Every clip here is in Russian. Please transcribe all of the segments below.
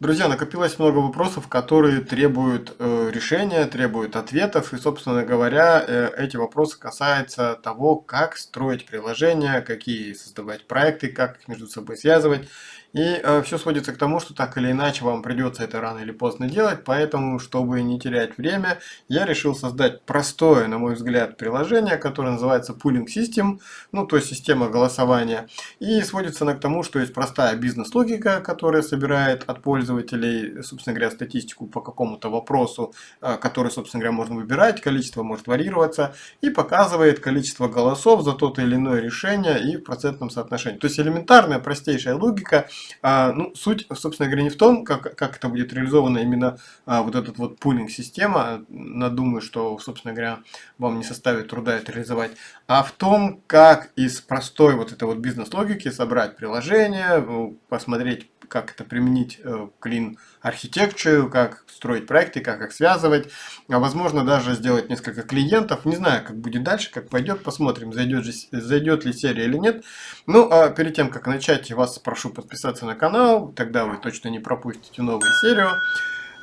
Друзья, накопилось много вопросов, которые требуют э, решения, требуют ответов. И, собственно говоря, э, эти вопросы касаются того, как строить приложения, какие создавать проекты, как их между собой связывать. И э, все сводится к тому, что так или иначе вам придется это рано или поздно делать, поэтому, чтобы не терять время, я решил создать простое, на мой взгляд, приложение, которое называется Pooling System, ну, то есть система голосования. И сводится она к тому, что есть простая бизнес-логика, которая собирает от пользователей, собственно говоря, статистику по какому-то вопросу, э, который, собственно говоря, можно выбирать, количество может варьироваться, и показывает количество голосов за то или иное решение и в процентном соотношении. То есть элементарная, простейшая логика, а, ну, суть, собственно говоря, не в том, как, как это будет реализовано именно а, вот этот вот пулинг-система. Думаю, что, собственно говоря, вам не составит труда это реализовать. А в том, как из простой вот этой вот бизнес-логики собрать приложение, посмотреть, как это применить э, к Lean Architecture, как строить проекты, как их связывать. А возможно, даже сделать несколько клиентов. Не знаю, как будет дальше, как пойдет. Посмотрим, зайдет, же, зайдет ли серия или нет. Ну, а перед тем, как начать, вас прошу подписаться на канал. Тогда вы точно не пропустите новую серию.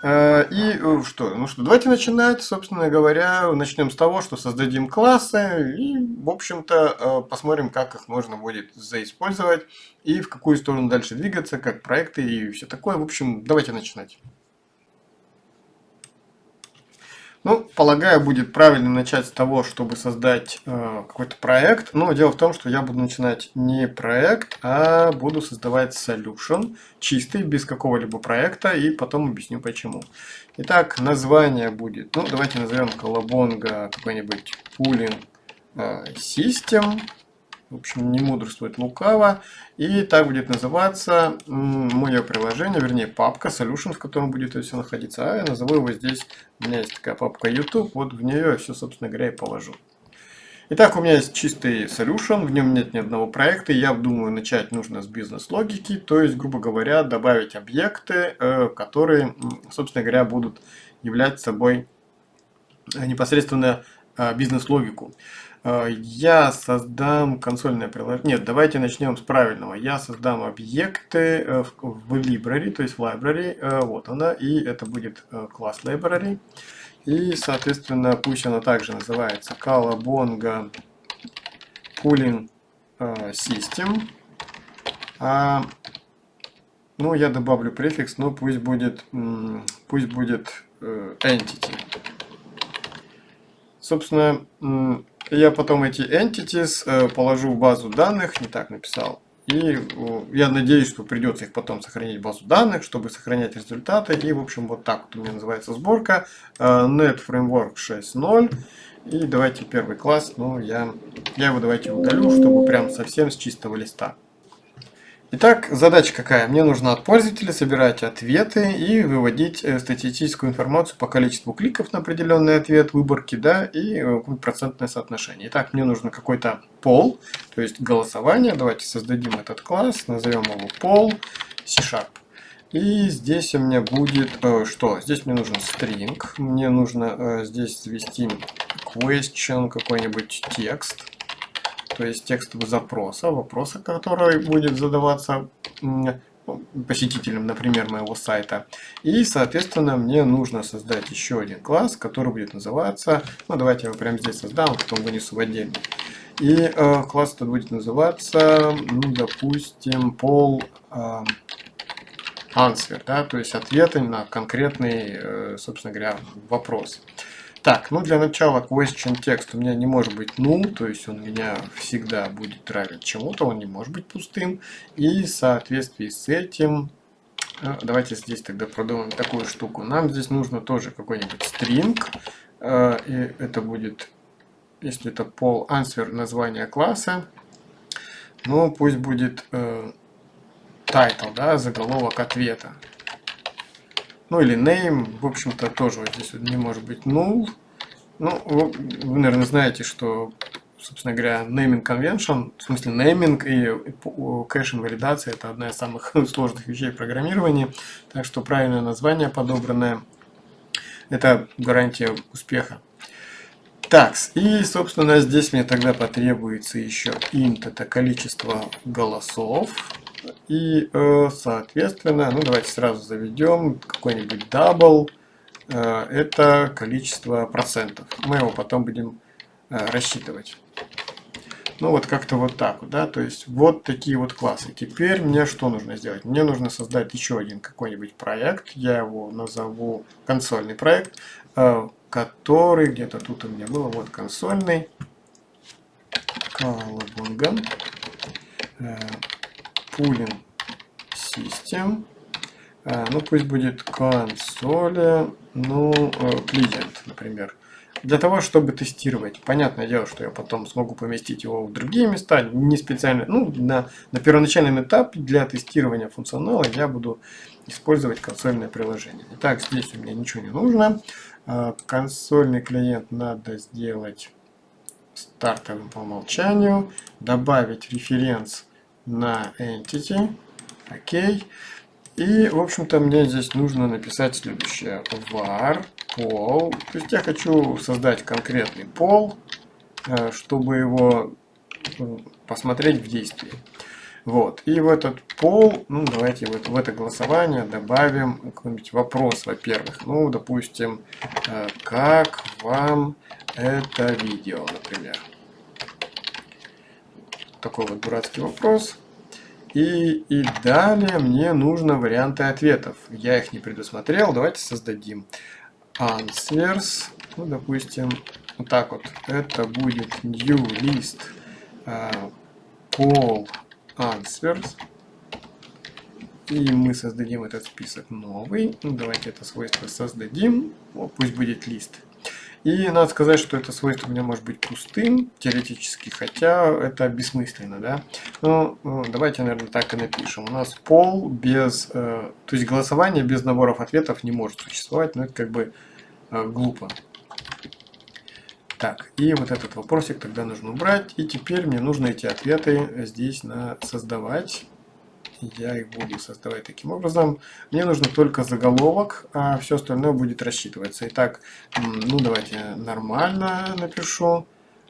Э, и э, что? Ну что, давайте начинать, собственно говоря, начнем с того, что создадим классы и, в общем-то, э, посмотрим, как их можно будет заиспользовать и в какую сторону дальше двигаться, как проекты и все такое. В общем, давайте начинать. Ну, полагаю, будет правильно начать с того, чтобы создать э, какой-то проект. Но дело в том, что я буду начинать не проект, а буду создавать solution, чистый, без какого-либо проекта, и потом объясню почему. Итак, название будет, ну, давайте назовем колобонга какой-нибудь pooling э, system. В общем, не мудрствует лукаво. И так будет называться мое приложение, вернее папка Solution, в котором будет все находиться. А я назову его здесь, у меня есть такая папка YouTube, вот в нее все, собственно говоря, и положу. Итак, у меня есть чистый solution, в нем нет ни одного проекта. Я думаю, начать нужно с бизнес-логики, то есть, грубо говоря, добавить объекты, э, которые, собственно говоря, будут являть собой э, непосредственно э, бизнес-логику. Э, я создам консольное приложение. Нет, давайте начнем с правильного. Я создам объекты э, в library, то есть в library. Э, вот она. И это будет класс library. И, соответственно, пусть она также называется Calabonga Pooling System. А, ну, я добавлю префикс, но пусть будет, пусть будет entity. Собственно, я потом эти entities э, положу в базу данных, не так написал. И я надеюсь, что придется их потом сохранить в базу данных, чтобы сохранять результаты. И, в общем, вот так вот у меня называется сборка. Э, Net Framework 6.0. И давайте первый класс, ну, я, я его давайте удалю, чтобы прям совсем с чистого листа. Итак, задача какая? Мне нужно от пользователя собирать ответы и выводить э, статистическую информацию по количеству кликов на определенный ответ, выборки, да, и э, процентное соотношение. Итак, мне нужно какой-то пол, то есть голосование. Давайте создадим этот класс, назовем его пол, C-Sharp. И здесь у меня будет э, что? Здесь мне нужен string, мне нужно здесь ввести question, какой-нибудь текст то есть текст запроса, вопроса, который будет задаваться посетителям, например, моего сайта. И, соответственно, мне нужно создать еще один класс, который будет называться, ну, давайте я его прямо здесь создам, а потом вынесу в отдельно. И э, класс этот будет называться, ну, допустим, пол э, answer, да, то есть ответы на конкретный, э, собственно говоря, вопрос. Так, ну для начала question text у меня не может быть null, то есть он меня всегда будет равен чему-то, он не может быть пустым. И в соответствии с этим, э, давайте здесь тогда продумаем такую штуку. Нам здесь нужно тоже какой-нибудь string, э, и это будет, если это pol answer название класса, ну пусть будет э, title, да, заголовок ответа. Ну или name, в общем-то, тоже вот здесь вот не может быть null. Ну, вы, вы, наверное, знаете, что, собственно говоря, naming convention, в смысле naming и кэш инвалидация это одна из самых сложных вещей в программировании. Так что правильное название подобранное это гарантия успеха. Так, и, собственно, здесь мне тогда потребуется еще int, это количество голосов. И, э, соответственно, ну давайте сразу заведем какой-нибудь double. Э, это количество процентов. Мы его потом будем э, рассчитывать. Ну вот как-то вот так да, то есть вот такие вот классы. Теперь мне что нужно сделать? Мне нужно создать еще один какой-нибудь проект, я его назову консольный проект, который где-то тут у меня было, вот консольный, Колобунган, Pooling System, ну пусть будет консоли, ну, клиент, например для того, чтобы тестировать. Понятное дело, что я потом смогу поместить его в другие места, не специально, ну, на, на первоначальном этапе для тестирования функционала я буду использовать консольное приложение. Итак, здесь у меня ничего не нужно. А, консольный клиент надо сделать стартовым по умолчанию, добавить референс на entity, окей. И, в общем-то, мне здесь нужно написать следующее. var пол. То есть я хочу создать конкретный пол, э, чтобы его посмотреть в действии. Вот. И в этот пол, ну давайте вот в это голосование добавим какой-нибудь вопрос, во-первых. Ну, допустим, э, как вам это видео, например. Такой вот дурацкий вопрос. И, и далее мне нужно варианты ответов. Я их не предусмотрел, давайте создадим answers, ну, допустим, вот так вот, это будет new list uh, poll answers, и мы создадим этот список новый, ну, давайте это свойство создадим, ну, пусть будет лист. И надо сказать, что это свойство у меня может быть пустым, теоретически, хотя это бессмысленно, да. Ну, давайте, наверное, так и напишем. У нас пол без, э, то есть голосование без наборов ответов не может существовать, но это как бы э, глупо. Так, и вот этот вопросик тогда нужно убрать. И теперь мне нужно эти ответы здесь на создавать я их буду создавать таким образом. Мне нужно только заголовок, а все остальное будет рассчитываться. Итак, ну давайте нормально напишу.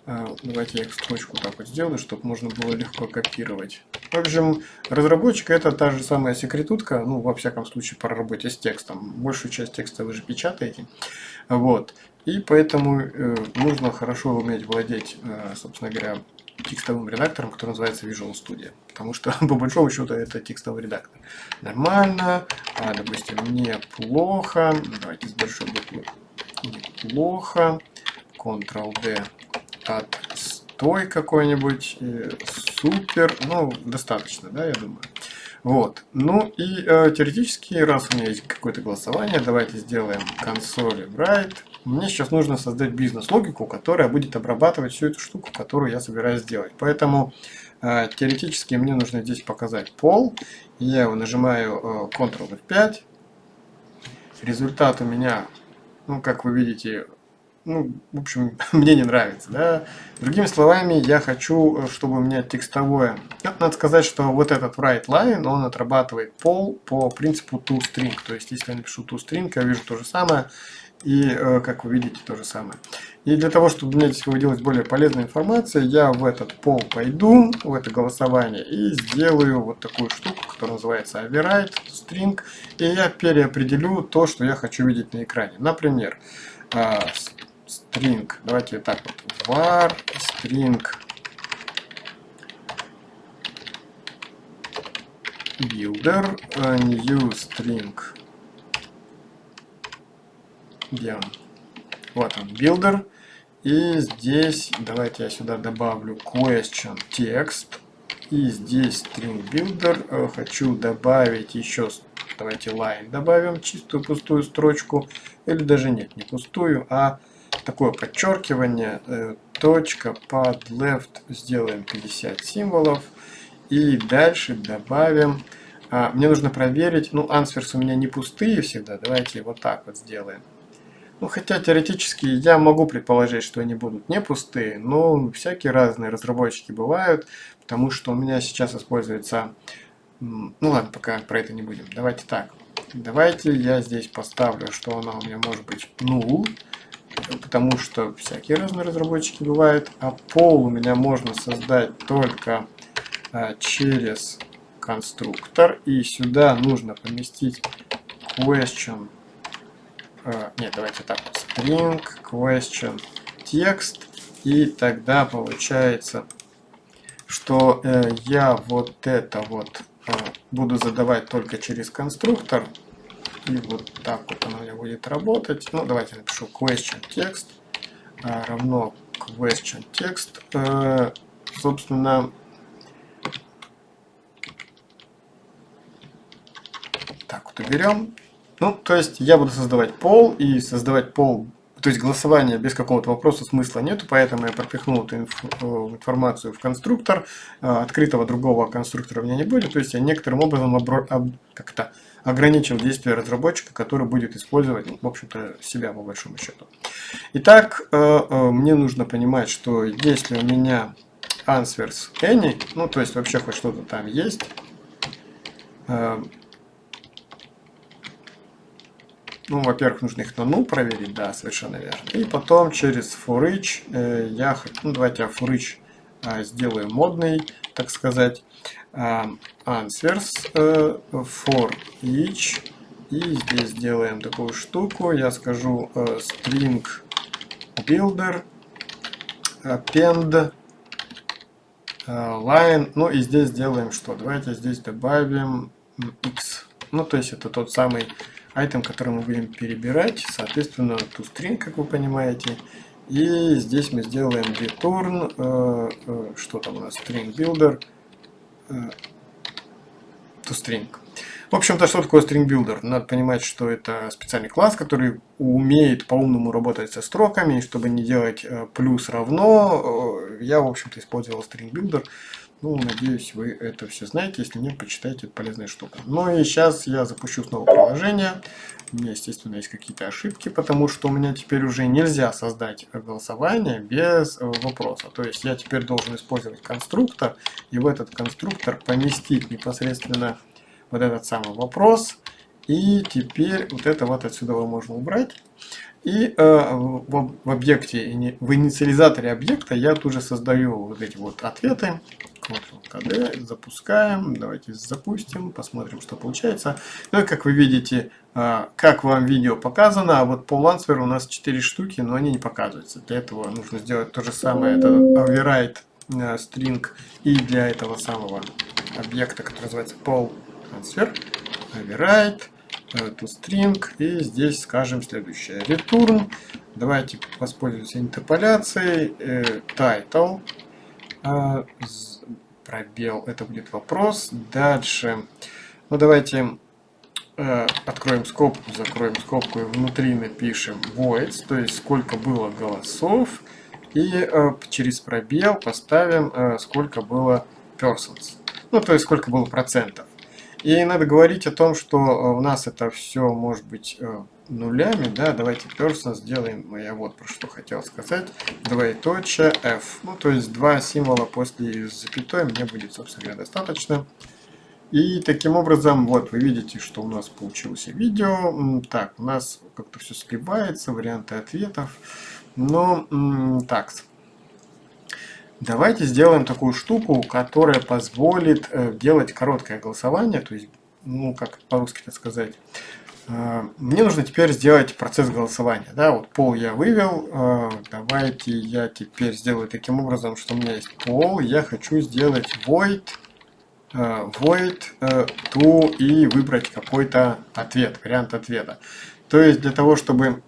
А, давайте я их строчку так вот сделаю, чтобы можно было легко копировать. В общем, разработчик это та же самая секретутка, ну, во всяком случае, по работе с текстом. Большую часть текста вы же печатаете. Вот. И поэтому э, нужно хорошо уметь владеть, э, собственно говоря, текстовым редактором, который называется Visual Studio. Потому что, по большому счету, это текстовый редактор. Нормально, а, допустим, неплохо. Давайте с большой буквы. Неплохо. Ctrl-D отстой какой-нибудь. Супер. Ну, достаточно, да, я думаю. Вот. Ну и э, теоретически, раз у меня есть какое-то голосование, давайте сделаем консоли write. Мне сейчас нужно создать бизнес-логику, которая будет обрабатывать всю эту штуку, которую я собираюсь сделать. Поэтому э, теоретически мне нужно здесь показать пол. Я его нажимаю э, Ctrl F5. Результат у меня, ну как вы видите, ну, в общем, мне не нравится, да. Другими словами, я хочу, э, чтобы у меня текстовое... Ну, надо сказать, что вот этот write line, он отрабатывает пол по принципу toString. То есть, если я напишу toString, я вижу то же самое, и, э, как вы видите, то же самое. И для того, чтобы мне здесь выводилась более полезная информация, я в этот пол пойду, в это голосование, и сделаю вот такую штуку, которая называется override string, и я переопределю то, что я хочу видеть на экране. Например, э, string, давайте так вот, var string builder uh, new string где он? Вот он, builder. И здесь, давайте я сюда добавлю question text. И здесь string builder. Э, хочу добавить еще, давайте line добавим, чистую пустую строчку. Или даже нет, не пустую, а такое подчеркивание, э, точка под left сделаем 50 символов. И дальше добавим, а, мне нужно проверить, ну answers у меня не пустые всегда, давайте вот так вот сделаем. Ну, хотя теоретически я могу предположить, что они будут не пустые, но всякие разные разработчики бывают, потому что у меня сейчас используется... Ну ладно, пока про это не будем. Давайте так. Давайте я здесь поставлю, что она у меня может быть null потому что всякие разные разработчики бывают, а пол у меня можно создать только а, через конструктор. И сюда нужно поместить question. Э, нет, давайте так. String question text. И тогда получается, что э, я вот это вот э, буду задавать только через конструктор. И вот так вот оно у меня будет работать. Ну, давайте напишу question text э, равно question text. Э, собственно, так вот уберем. Ну, то есть я буду создавать пол, и создавать пол, то есть голосование без какого-то вопроса смысла нету, поэтому я пропихнул эту инф э, информацию в конструктор. Э, открытого другого конструктора у меня не будет, то есть я некоторым образом как-то ограничил действие разработчика, который будет использовать, ну, в общем-то, себя по большому счету. Итак, э, мне нужно понимать, что если у меня answers any, ну, то есть вообще хоть что-то там есть, ну, во-первых, нужно их на null проверить, да, совершенно верно. И потом через for each э, я, ну, давайте я for each э, сделаю модный, так сказать, э, answers э, for each. И здесь сделаем такую штуку, я скажу э, string builder append э, line, ну и здесь сделаем что? Давайте здесь добавим x. Ну, то есть это тот самый айтем, который мы будем перебирать, соответственно, toString, как вы понимаете. И здесь мы сделаем return, э, э, что там у нас, string builder, э, toString. В общем-то, что такое string builder? Надо понимать, что это специальный класс, который умеет по-умному работать со строками, чтобы не делать э, плюс равно. Э, я, в общем-то, использовал string builder. Ну, надеюсь, вы это все знаете. Если нет, почитайте, это полезная штука. Ну и сейчас я запущу снова приложение. У меня, естественно, есть какие-то ошибки, потому что у меня теперь уже нельзя создать голосование без э, вопроса. То есть я теперь должен использовать конструктор, и в этот конструктор поместить непосредственно вот этот самый вопрос. И теперь вот это вот отсюда можно убрать. И э, в, в объекте, в инициализаторе объекта я тут же создаю вот эти вот ответы. Ctrl-KD, запускаем, давайте запустим, посмотрим, что получается. Ну и как вы видите, э, как вам видео показано, а вот по Lanswer у нас 4 штуки, но они не показываются. Для этого нужно сделать то же самое, это override э, string и для этого самого объекта, который называется Paul Transfer, override to string и здесь скажем следующее return давайте воспользуемся интерполяцией э, title э, пробел это будет вопрос. Дальше. Ну давайте э, откроем скобку закроем скобку и внутри напишем voids то есть сколько было голосов. И э, через пробел поставим э, сколько было persons. Ну то есть сколько было процентов. И надо говорить о том, что э, у нас это все может быть э, нулями, да, давайте person сделаем, я вот про что хотел сказать, двоеточие f, ну то есть два символа после запятой мне будет, собственно говоря, достаточно. И таким образом, вот вы видите, что у нас получилось видео, так, у нас как-то все сливается, варианты ответов, но так, Давайте сделаем такую штуку, которая позволит э, делать короткое голосование, то есть, ну, как по-русски это сказать. Э, мне нужно теперь сделать процесс голосования. Да, вот пол я вывел. Э, давайте я теперь сделаю таким образом, что у меня есть пол. Я хочу сделать void, void to и выбрать какой-то ответ, вариант ответа. То есть для того, чтобы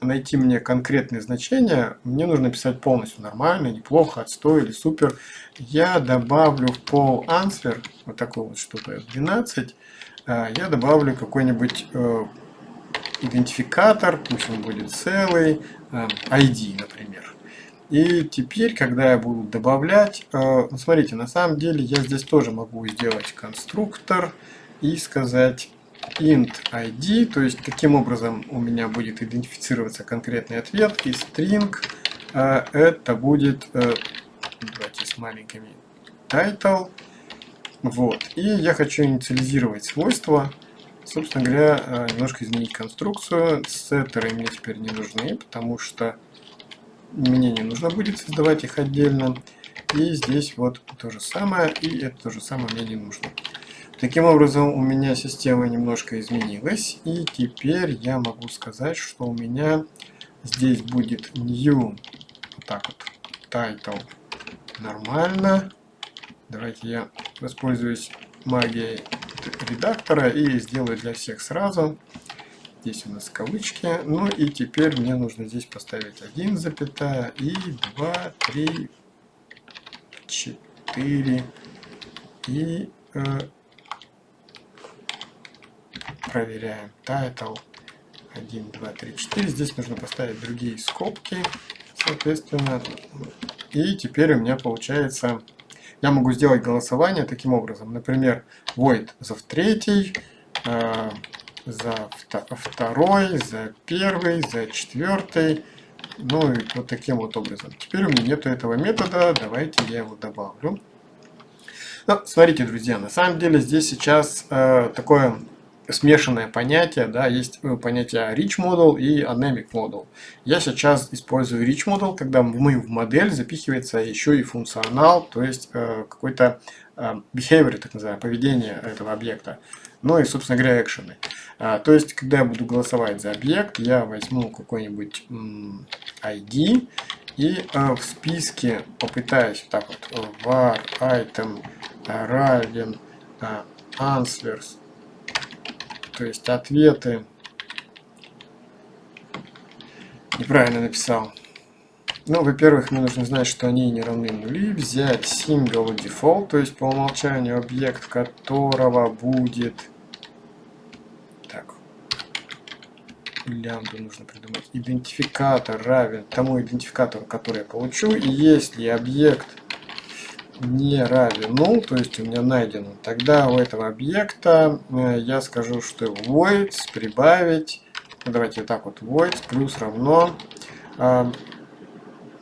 найти мне конкретные значения, мне нужно писать полностью нормально, неплохо, отстой или супер. Я добавлю в pol answer, вот такой вот что-то 12, а, я добавлю какой-нибудь э, идентификатор, пусть он будет целый, ID, э, например. И теперь, когда я буду добавлять, э, ну, смотрите, на самом деле я здесь тоже могу сделать конструктор и сказать int id, то есть каким образом у меня будет идентифицироваться конкретный ответ, и string э, это будет, э, давайте с маленькими, title, вот, и я хочу инициализировать свойства, собственно говоря, э, немножко изменить конструкцию, сеттеры мне теперь не нужны, потому что мне не нужно будет создавать их отдельно, и здесь вот то же самое, и это то же самое мне не нужно. Таким образом, у меня система немножко изменилась. И теперь я могу сказать, что у меня здесь будет new, вот так вот, title нормально. Давайте я воспользуюсь магией редактора и сделаю для всех сразу. Здесь у нас кавычки. Ну и теперь мне нужно здесь поставить 1 запятая и 2, 3, 4 и э, проверяем title 1, 2, 3, 4. Здесь нужно поставить другие скобки, соответственно. И теперь у меня получается, я могу сделать голосование таким образом. Например, void за в третий, э, за второй, за первый, за четвертый. Ну и вот таким вот образом. Теперь у меня нету этого метода, давайте я его добавлю. Ну, смотрите, друзья, на самом деле здесь сейчас э, такое смешанное понятие, да, есть э, понятие rich model и anemic model. Я сейчас использую rich model, когда мы в модель запихивается еще и функционал, то есть э, какой-то э, behavior, так называемое, поведение этого объекта. Ну и, собственно говоря, экшены. А, то есть, когда я буду голосовать за объект, я возьму какой-нибудь ID и э, в списке попытаюсь так вот var item равен э, answers то есть ответы. Неправильно написал. Ну, во-первых, мне нужно знать, что они не равны нули. Взять single default, то есть по умолчанию объект которого будет... Так. Лямбду нужно придумать. Идентификатор равен тому идентификатору, который я получу. И если объект не равен null, то есть у меня найдено, тогда у этого объекта э, я скажу, что void прибавить, ну, давайте вот так вот, void плюс равно, э,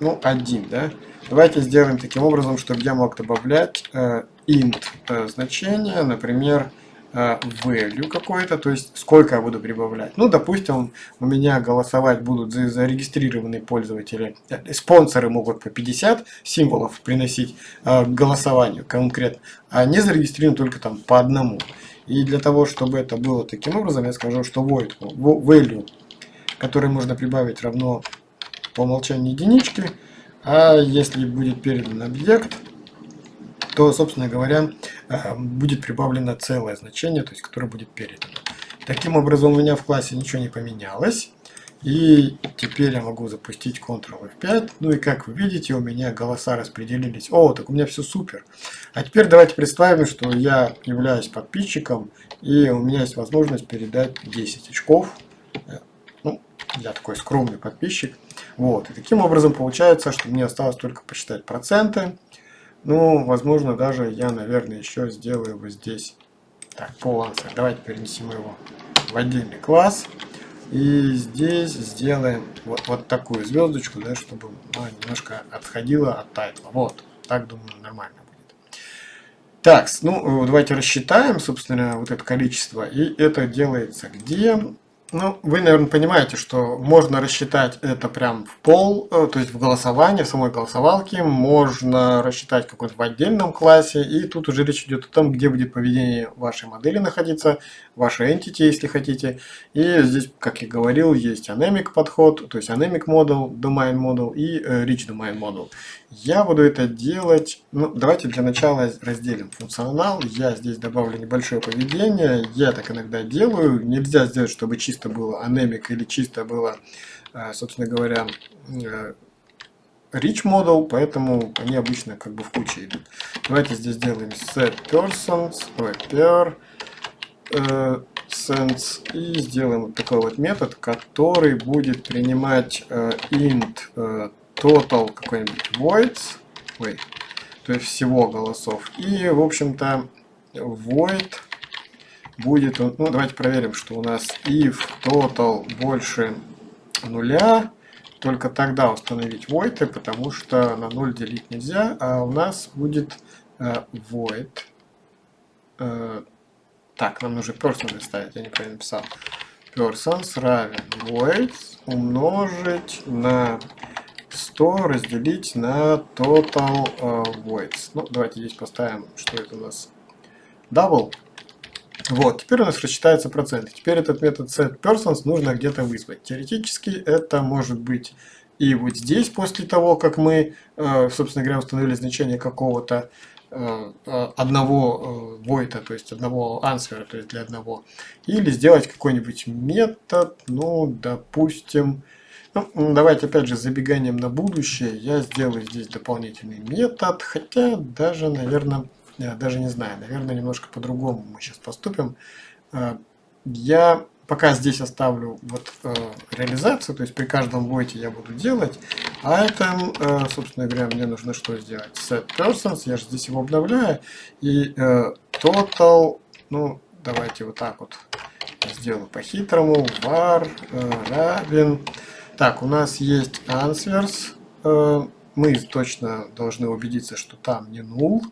ну, 1, да. Давайте сделаем таким образом, чтобы я мог добавлять э, int э, значение, например, Э, value какой-то, то есть сколько я буду прибавлять. Ну, допустим, у меня голосовать будут зарегистрированные пользователи, э, спонсоры могут по 50 символов приносить э, к голосованию конкретно, а не зарегистрированы только там по одному. И для того, чтобы это было таким образом, я скажу, что void value, который можно прибавить, равно по умолчанию единички, а если будет передан объект, то, собственно говоря, э, будет прибавлено целое значение, то есть которое будет передано. Таким образом, у меня в классе ничего не поменялось. И теперь я могу запустить Ctrl F5. Ну и как вы видите, у меня голоса распределились. О, так у меня все супер. А теперь давайте представим, что я являюсь подписчиком. И у меня есть возможность передать 10 очков. Э, ну, я такой скромный подписчик. Вот. И таким образом получается, что мне осталось только посчитать проценты. Ну, возможно, даже я, наверное, еще сделаю вот здесь. Так, полансер. Давайте перенесем его в отдельный класс. И здесь сделаем вот, вот такую звездочку, да, чтобы она немножко отходила от тайтла. Вот, так, думаю, нормально будет. Так, ну, давайте рассчитаем, собственно, вот это количество. И это делается где? Ну, вы, наверное, понимаете, что можно рассчитать это прям в пол, э, то есть в голосовании, в самой голосовалке. Можно рассчитать какой-то в отдельном классе. И тут уже речь идет о том, где будет поведение вашей модели находиться, вашей entity, если хотите. И здесь, как я говорил, есть anemic подход, то есть anemic model, domain model и э, rich domain model. Я буду это делать, ну давайте для начала разделим функционал. Я здесь добавлю небольшое поведение, я так иногда делаю. Нельзя сделать, чтобы чисто было anemic или чисто было, э, собственно говоря, э, rich model, поэтому они обычно как бы в куче идут. Давайте здесь сделаем set persons, per, э, sense и сделаем вот такой вот метод, который будет принимать э, int э, total какой-нибудь voids, ой, то есть всего голосов. И, в общем-то, void будет, ну, давайте проверим, что у нас if total больше нуля, только тогда установить void, потому что на 0 делить нельзя, а у нас будет э, void. Так, нам нужно person ставить, я неправильно написал. Persons равен void умножить на 100 разделить на total uh, voids. Ну, давайте здесь поставим, что это у нас double. Вот, теперь у нас рассчитается процент. Теперь этот метод setPersons нужно где-то вызвать. Теоретически это может быть и вот здесь, после того, как мы, э, собственно говоря, установили значение какого-то одного войта, то есть одного ансвера, то есть для одного. Или сделать какой-нибудь метод, ну, допустим, ну, давайте опять же забеганием на будущее. Я сделаю здесь дополнительный метод, хотя даже, наверное, я даже не знаю, наверное, немножко по-другому мы сейчас поступим. Я пока здесь оставлю вот э, реализацию, то есть при каждом войте я буду делать, а это, э, собственно говоря, мне нужно что сделать? Set persons, я же здесь его обновляю, и э, total, ну, давайте вот так вот сделаю по-хитрому, var э, равен, так, у нас есть answers, э, мы точно должны убедиться, что там не null.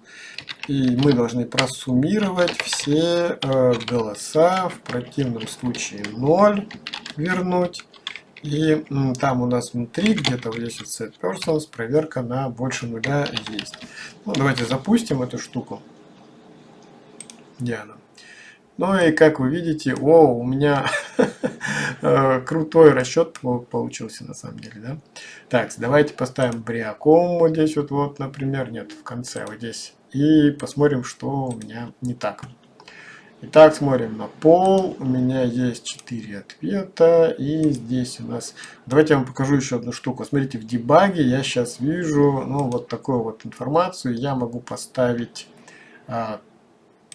И мы должны просуммировать все э, голоса, в противном случае 0 вернуть. И там у нас внутри где-то в лесте set persons проверка на больше нуля есть. Ну, давайте запустим эту штуку. Где она? Ну и как вы видите, о, у меня э, крутой расчет получился на самом деле, да? Так, давайте поставим бриаком вот здесь вот, вот, например, нет, в конце вот здесь. И посмотрим, что у меня не так. Итак, смотрим на пол. У меня есть 4 ответа. И здесь у нас... Давайте я вам покажу еще одну штуку. Смотрите, в дебаге я сейчас вижу ну, вот такую вот информацию. Я могу поставить а,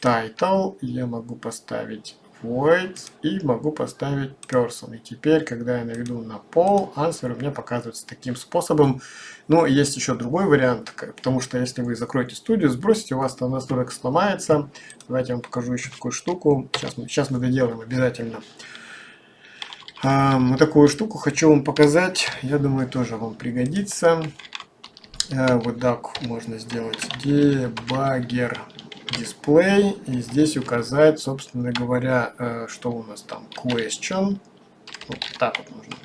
title, я могу поставить void и могу поставить person. И теперь, когда я наведу на пол, answer у меня показывается таким способом. Но есть еще другой вариант, потому что если вы закроете студию, сбросите, у вас там настройка сломается. Давайте я вам покажу еще такую штуку. Сейчас мы, сейчас мы доделаем обязательно. Вот такую штуку хочу вам показать. Я думаю, тоже вам пригодится. А, вот так можно сделать. Debugger display и здесь указать, собственно говоря, э, что у нас там. Question. Вот так вот нужно.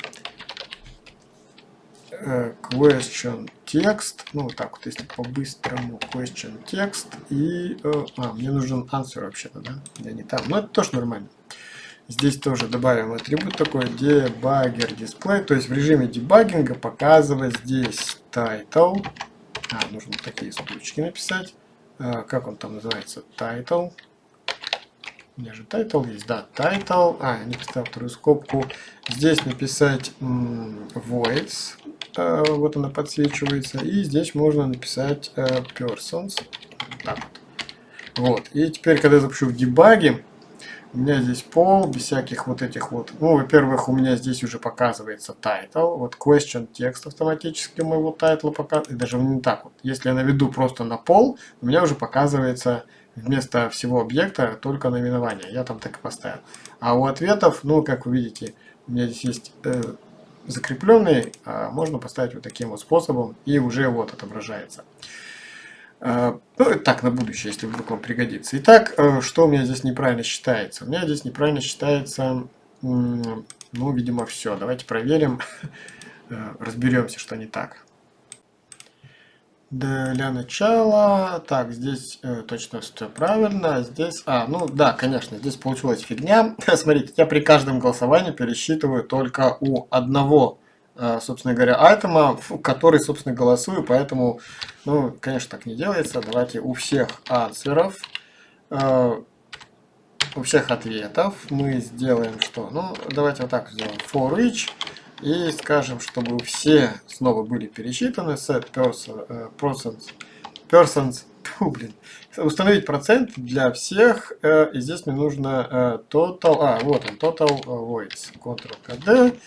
Э, question текст, ну вот так вот, если по-быстрому. Question текст и, э, а, мне нужен answer вообще-то, да, я не там, но это тоже нормально. Здесь тоже добавим атрибут такой debugger display, то есть в режиме дебагинга показывать здесь title, а, нужно такие строчки написать, как он там называется, title. У меня же title есть, да, title. А, я не поставил вторую скобку. Здесь написать voids, а, вот она подсвечивается. И здесь можно написать а, persons. Так вот. Вот. И теперь, когда я запущу в дебаге, у меня здесь пол, без всяких вот этих вот... Ну, во-первых, у меня здесь уже показывается title. Вот question текст автоматически моего тайтла показывает. Даже не так вот. Если я наведу просто на пол, у меня уже показывается вместо всего объекта только наименование. Я там так и поставил. А у ответов, ну, как вы видите, у меня здесь есть э, закрепленный, а можно поставить вот таким вот способом, и уже вот отображается. Э, ну, так, на будущее, если вдруг вам пригодится. Итак, э, что у меня здесь неправильно считается? У меня здесь неправильно считается, ну, видимо, все. Давайте проверим, э, разберемся, что не так. Для начала, так, здесь точно все правильно, здесь, а, ну да, конечно, здесь получилась фигня. Смотрите, я при каждом голосовании пересчитываю только у одного собственно говоря, айтема, в который, собственно, голосую, поэтому, ну, конечно, так не делается. Давайте у всех ансверов, э, у всех ответов мы сделаем что? Ну, давайте вот так сделаем. For each. И скажем, чтобы все снова были пересчитаны. Set э, persons, persons Фу, блин. Установить процент для всех. Э, и здесь мне нужно э, total. А, вот он, total voids. Ctrl-KD.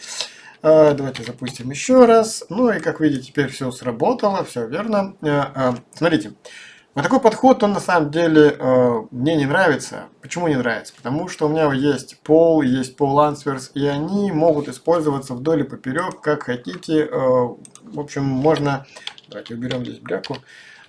А, давайте запустим еще раз. Ну и как видите, теперь все сработало, все верно. А, а, смотрите, вот такой подход, он на самом деле мне не нравится. Почему не нравится? Потому что у меня есть пол, есть пол answers, и они могут использоваться вдоль и поперек, как хотите. В общем, можно... Давайте уберем здесь бляку.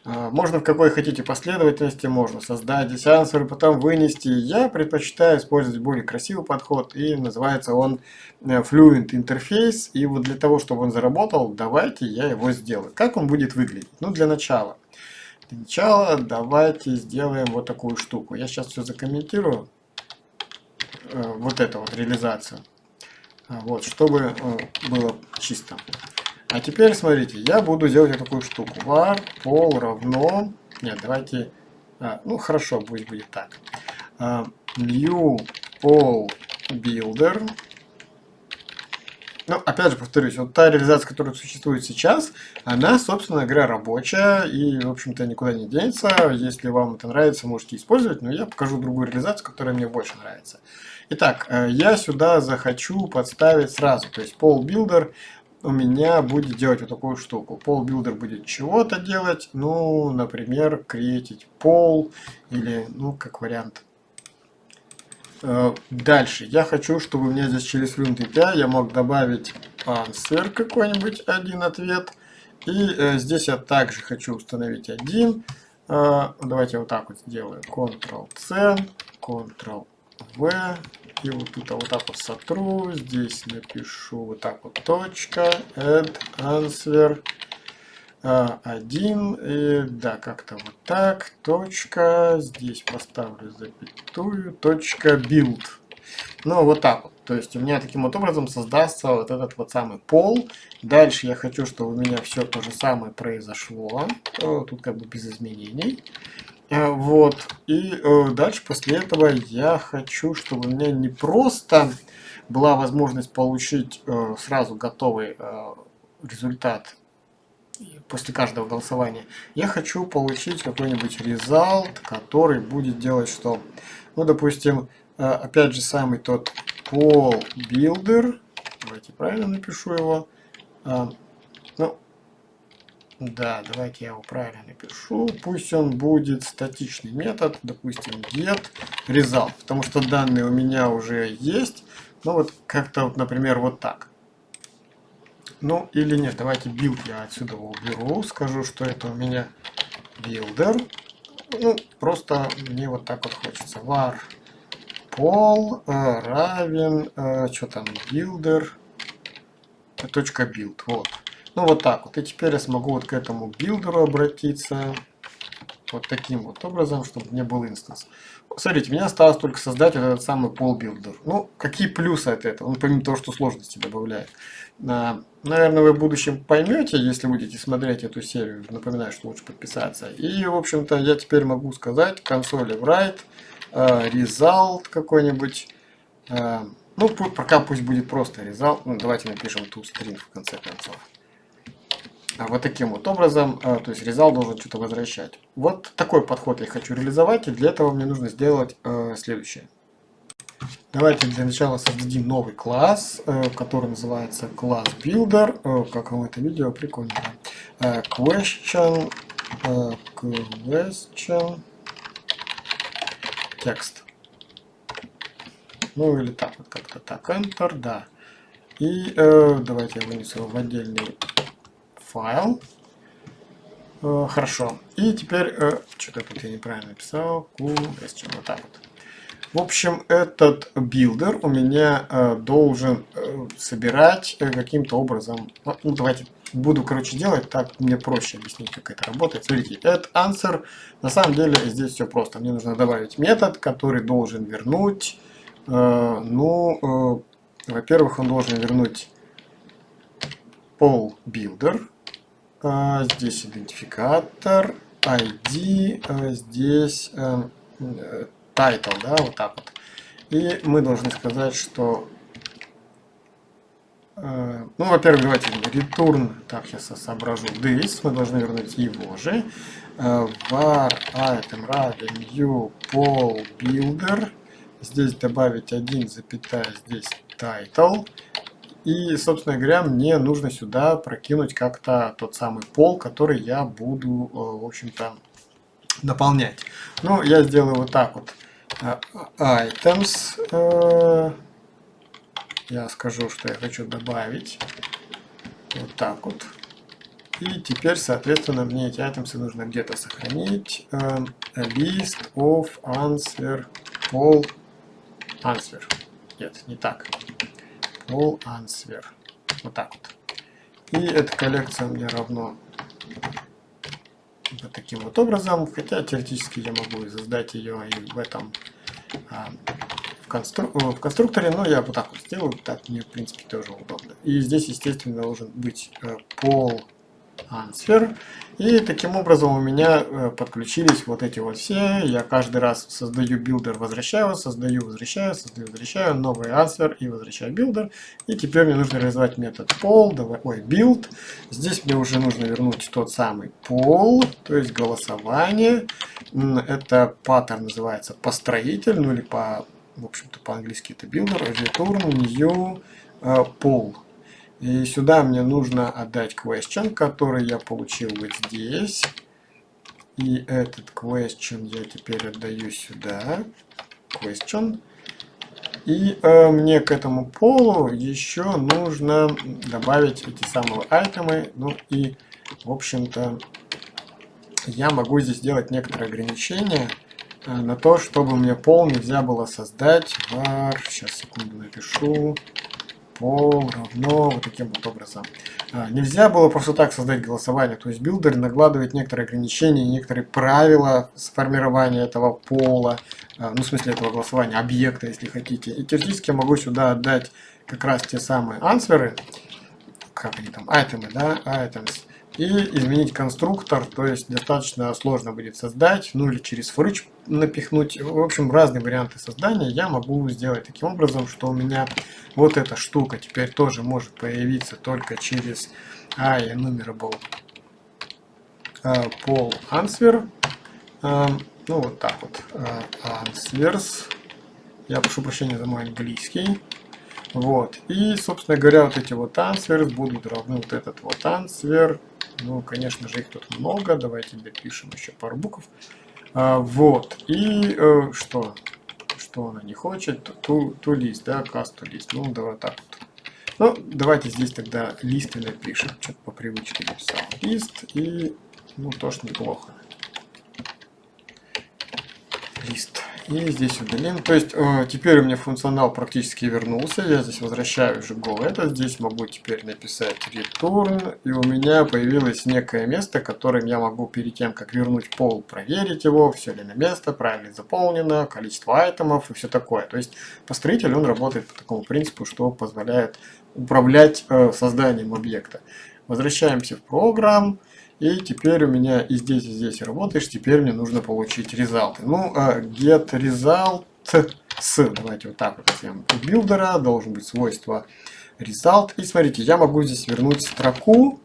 А, можно в какой хотите последовательности, можно создать здесь ансвер, потом вынести. Я предпочитаю использовать более красивый подход, и называется он э, Fluent Interface. И вот для того, чтобы он заработал, давайте я его сделаю. Как он будет выглядеть? Ну, для начала. Для начала давайте сделаем вот такую штуку. Я сейчас все закомментирую. э, вот эту вот реализацию. А, вот, чтобы э, было чисто. А теперь смотрите, я буду делать вот такую штуку. var пол равно... Нет, давайте... А, ну хорошо, пусть будет так. А, new all builder ну, опять же, повторюсь, вот та реализация, которая существует сейчас, она, собственно говоря, рабочая и, в общем-то, никуда не денется. Если вам это нравится, можете использовать, но я покажу другую реализацию, которая мне больше нравится. Итак, э, я сюда захочу подставить сразу, то есть Pole Builder у меня будет делать вот такую штуку. Pole Builder будет чего-то делать, ну, например, креатить пол или, ну, как вариант, Э, дальше. Я хочу, чтобы у меня здесь через Room API я мог добавить answer какой-нибудь, один ответ. И э, здесь я также хочу установить один. Э, давайте вот так вот сделаю. Ctrl-C, Ctrl-V. И вот тут вот так вот сотру. Здесь напишу вот так вот точка, add answer. А, один, и, да, как-то вот так, точка, здесь поставлю запятую, точка build. Ну, вот так вот. То есть у меня таким вот образом создастся вот этот вот самый пол. Дальше я хочу, чтобы у меня все то же самое произошло. Тут как бы без изменений. Э, вот. И э, дальше после этого я хочу, чтобы у меня не просто была возможность получить сразу готовый результат после каждого голосования, я хочу получить какой-нибудь result, который будет делать что? Ну, допустим, э, опять же самый тот poll builder, давайте правильно напишу его, ну, да, давайте я его правильно напишу, пусть он будет статичный метод, допустим, get result, потому что данные у меня уже есть, ну вот как-то, вот, например, вот так. Ну или нет, давайте build я отсюда уберу, скажу, что это у меня builder. Ну, просто мне вот так вот хочется. var пол э, равен, э, что там, builder, точка build, вот. Ну вот так вот. И теперь я смогу вот к этому builder у обратиться вот таким вот образом, чтобы не был instance. Смотрите, мне осталось только создать этот самый poll builder. Ну, какие плюсы от этого? Ну, помимо того, что сложности добавляет. А, наверное, вы в будущем поймете, если будете смотреть эту серию. Напоминаю, что лучше подписаться. И, в общем-то, я теперь могу сказать Console write, а, result какой-нибудь. А, ну, пока пусть будет просто result. Ну, давайте напишем toString в конце концов. А вот таким вот образом, то есть резал должен что-то возвращать. Вот такой подход я хочу реализовать, и для этого мне нужно сделать следующее. Давайте для начала создадим новый класс, э, который называется класс Builder. Э, как вам это видео? Прикольно. Э, question, question, текст. Ну или так вот как-то так. Enter, да. И давайте я вынесу его в отдельный файл. Хорошо. И теперь, что-то тут я неправильно question, вот так вот. В общем, этот builder у меня э, должен э, собирать э, каким-то образом. Ну, ну, давайте буду, короче, делать так, мне проще объяснить, как это работает. Смотрите, add answer. На самом деле здесь все просто. Мне нужно добавить метод, который должен вернуть. Э, ну, э, во-первых, он должен вернуть pol builder. Э, здесь идентификатор, ID, э, здесь э, title, да, вот так вот. И мы должны сказать, что, э, ну, во-первых, давайте return, так, сейчас соображу, this, мы должны вернуть его же, э, var item равен new pol builder, здесь добавить 1, запятая, здесь title, и, собственно говоря, мне нужно сюда прокинуть как-то тот самый пол, который я буду, э, в общем-то, наполнять. Ну, я сделаю вот так вот. А, items. Э, я скажу, что я хочу добавить. Вот так вот. И теперь, соответственно, мне эти items нужно где-то сохранить. Э, list of answer all answer. Нет, не так. All answer. Вот так вот. И эта коллекция мне равно вот таким вот образом. Хотя теоретически я могу создать ее и в этом а, в, констру... в конструкторе, но я вот так вот сделаю, так мне в принципе тоже удобно. И здесь, естественно, должен быть э, пол answer. И таким образом у меня э, подключились вот эти вот все. Я каждый раз создаю builder, возвращаю, создаю, возвращаю, создаю, возвращаю, новый answer и возвращаю builder. И теперь мне нужно реализовать метод poll, давай, ой, build. Здесь мне уже нужно вернуть тот самый poll, то есть голосование. Это паттерн называется построитель, ну или по, в общем-то по-английски это builder, return new poll. И сюда мне нужно отдать question, который я получил вот здесь. И этот question я теперь отдаю сюда. Question. И э, мне к этому полу еще нужно добавить эти самые айтемы. Ну и, в общем-то, я могу здесь сделать некоторые ограничения э, на то, чтобы мне пол нельзя было создать var, сейчас секунду напишу, poll равно вот таким вот образом. А, нельзя было просто так создать голосование, то есть builder накладывает некоторые ограничения, некоторые правила сформирования этого poll а, а, ну в смысле этого голосования, объекта, если хотите. И теоретически я могу сюда отдать как раз те самые answer ы, как они там, item ы, да, items, и изменить конструктор, то есть достаточно сложно будет создать, ну или через foreach напихнуть. В общем, разные варианты создания я могу сделать таким образом, что у меня вот эта штука теперь тоже может появиться только через enumerable pol answer. Ну вот так вот. Answers. Я прошу прощения за мой английский. Вот. И, собственно говоря, вот эти вот answers будут равны вот этот вот answer ну, конечно же, их тут много. Давайте допишем еще пару букв. А, вот. И э, что? Что она не хочет? Ту, лист, да, касту лист. Ну, давай так вот. Ну, давайте здесь тогда листы напишем. Что-то по привычке написал. Лист и, ну, тоже неплохо. Лист. И здесь удалим. То есть э, теперь у меня функционал практически вернулся. Я здесь возвращаю уже go это. Здесь могу теперь написать return. И у меня появилось некое место, которым я могу перед тем, как вернуть пол, проверить его, все ли на место, правильно заполнено, количество айтемов и все такое. То есть построитель он работает по такому принципу, что позволяет управлять э, созданием объекта. Возвращаемся в программ. И теперь у меня и здесь, и здесь работаешь. Теперь мне нужно получить результаты. Ну, uh, get result с, давайте вот так вот у билдера должен быть свойство result. И смотрите, я могу здесь вернуть строку,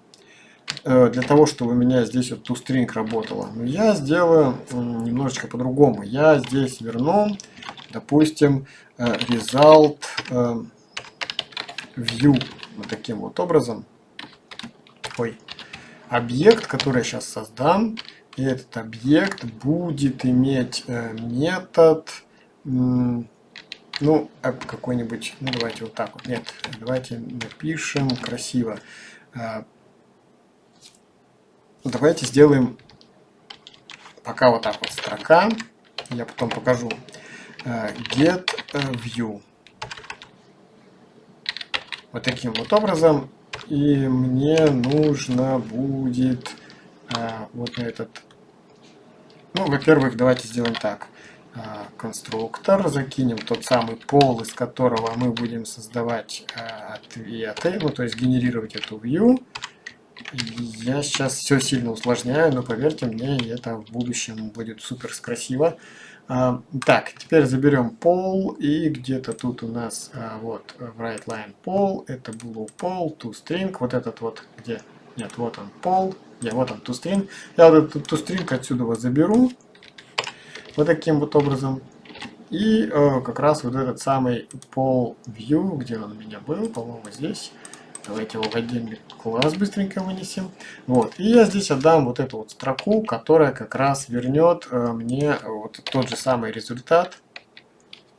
э, для того, чтобы у меня здесь вот toString работала. Но я сделаю немножечко по-другому. Я здесь верну, допустим, э, result э, view вот таким вот образом. Объект, который я сейчас создам, и этот объект будет иметь э, метод, ну, какой-нибудь, ну, давайте вот так вот, нет, давайте напишем красиво. Э, давайте сделаем пока вот так вот строка, я потом покажу, э, get view. Вот таким вот образом и мне нужно будет а, вот на этот... Ну, во-первых, давайте сделаем так. А, конструктор, закинем тот самый пол, из которого мы будем создавать а, ответы, ну, то есть генерировать эту view. Я сейчас все сильно усложняю, но поверьте мне, это в будущем будет супер красиво. А, так, теперь заберем пол и где-то тут у нас а, вот в right line пол, это blue пол, toString, вот этот вот где, нет, вот он пол, я вот он toString, я вот этот toString отсюда вот заберу, вот таким вот образом, и э, как раз вот этот самый пол view, где он у меня был, по-моему здесь, Давайте его в отдельный класс быстренько вынесем. Вот. И я здесь отдам вот эту вот строку, которая как раз вернет э, мне вот тот же самый результат.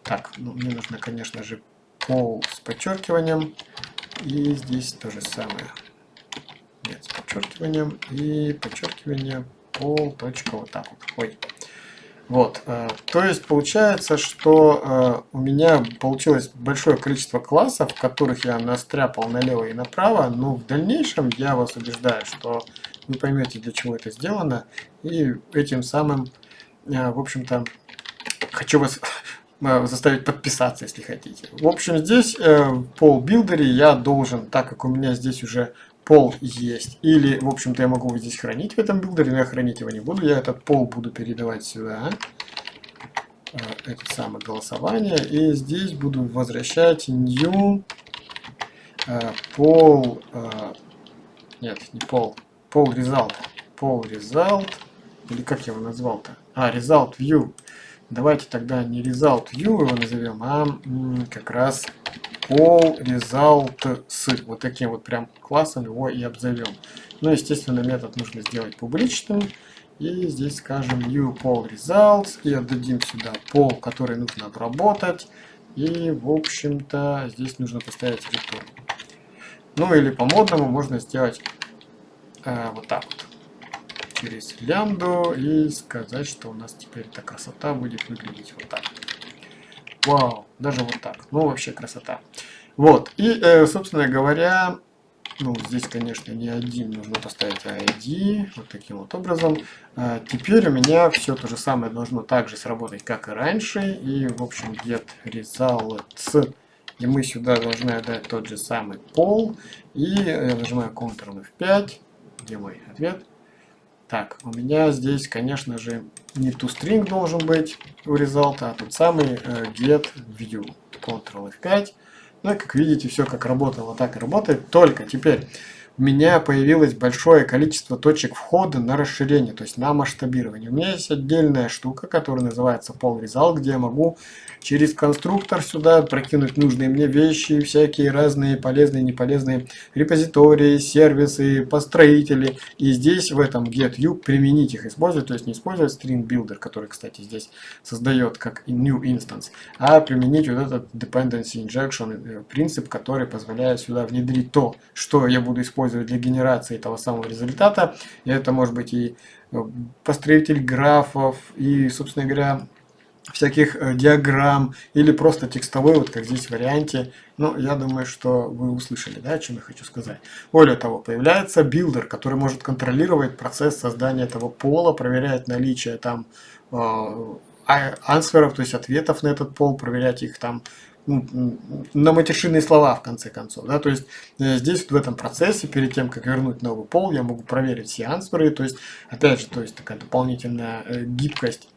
Так, ну, мне нужно, конечно же, пол с подчеркиванием. И здесь то же самое. Нет, с подчеркиванием. И подчеркивание пол. Точка вот так вот. Ой. Вот, э, то есть получается, что э, у меня получилось большое количество классов, которых я настряпал налево и направо, но в дальнейшем я вас убеждаю, что вы поймете, для чего это сделано, и этим самым, э, в общем-то, хочу вас заставить подписаться, если хотите. В общем, здесь э, в пол билдере я должен, так как у меня здесь уже пол есть, или, в общем-то, я могу его здесь хранить в этом билдере, но я хранить его не буду, я этот пол буду передавать сюда, э, это самое голосование, и здесь буду возвращать new пол, нет, не пол, пол result, пол result, или как я его назвал-то? А, result view. Давайте тогда не result view его назовем, а как раз all result с. Вот таким вот прям классом его и обзовем. Ну, естественно, метод нужно сделать публичным. И здесь скажем new poll results и отдадим сюда пол, который нужно обработать. И, в общем-то, здесь нужно поставить return. Ну, или по-модному можно сделать э, вот так вот через лямбду и сказать, что у нас теперь эта красота будет выглядеть вот так. Вау, даже вот так. Ну, вообще красота. Вот, и, э, собственно говоря, ну, здесь, конечно, не один, нужно поставить ID, вот таким вот образом. А теперь у меня все то же самое должно также сработать, как и раньше. И, в общем, get results. И мы сюда должны отдать тот же самый пол. И я нажимаю Ctrl F5. Где мой ответ? Так, у меня здесь, конечно же, не toString должен быть у result, а тот самый э, get view. Ctrl F5. Ну и как видите, все как работало, так и работает. Только теперь меня появилось большое количество точек входа на расширение, то есть на масштабирование. У меня есть отдельная штука, которая называется Pol Result, где я могу через конструктор сюда прокинуть нужные мне вещи, всякие разные полезные неполезные репозитории, сервисы, построители. И здесь в этом GetView применить их, использовать, то есть не использовать String Builder, который, кстати, здесь создает как New Instance, а применить вот этот Dependency Injection э, принцип, который позволяет сюда внедрить то, что я буду использовать использовать для генерации того самого результата. И это может быть и э, построитель графов, и, собственно говоря, всяких э, диаграмм, или просто текстовой, вот как здесь в варианте. Ну, я думаю, что вы услышали, да, о чем я хочу сказать. Более того, появляется builder, который может контролировать процесс создания этого poll а, проверять наличие там э, а, answer ов, то есть ответов на этот poll, проверять их там на матершинные слова в конце концов. Да? То есть э, здесь в этом процессе, перед тем, как вернуть новый poll, я могу проверить все answer ы. То есть, опять же, то есть такая дополнительная э, гибкость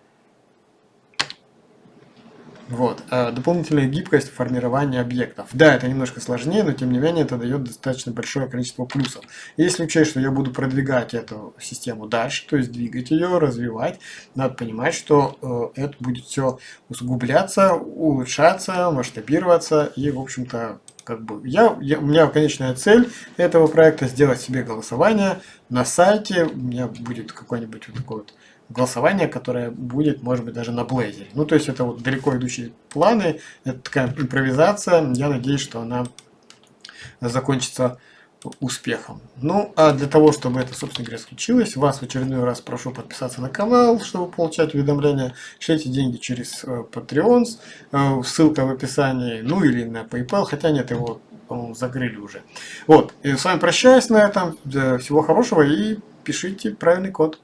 вот. А дополнительная гибкость формирования объектов. Да, это немножко сложнее, но тем не менее это дает достаточно большое количество плюсов. Если учесть, что я буду продвигать эту систему дальше, то есть двигать ее, развивать, надо понимать, что э, это будет все усугубляться, улучшаться, масштабироваться и, в общем-то, как бы я, я, у меня конечная цель этого проекта сделать себе голосование на сайте, у меня будет какой-нибудь вот такой вот голосование, которое будет, может быть, даже на Blazor. Ну, то есть это вот далеко идущие планы, это такая импровизация. Я надеюсь, что она закончится успехом. Ну, а для того, чтобы это, собственно говоря, случилось, вас в очередной раз прошу подписаться на канал, чтобы получать уведомления. Шлите деньги через э, Patreon, э, ссылка в описании, ну или на PayPal, хотя нет, его, по-моему, закрыли уже. Вот, и с вами прощаюсь на этом. Всего хорошего и пишите правильный код.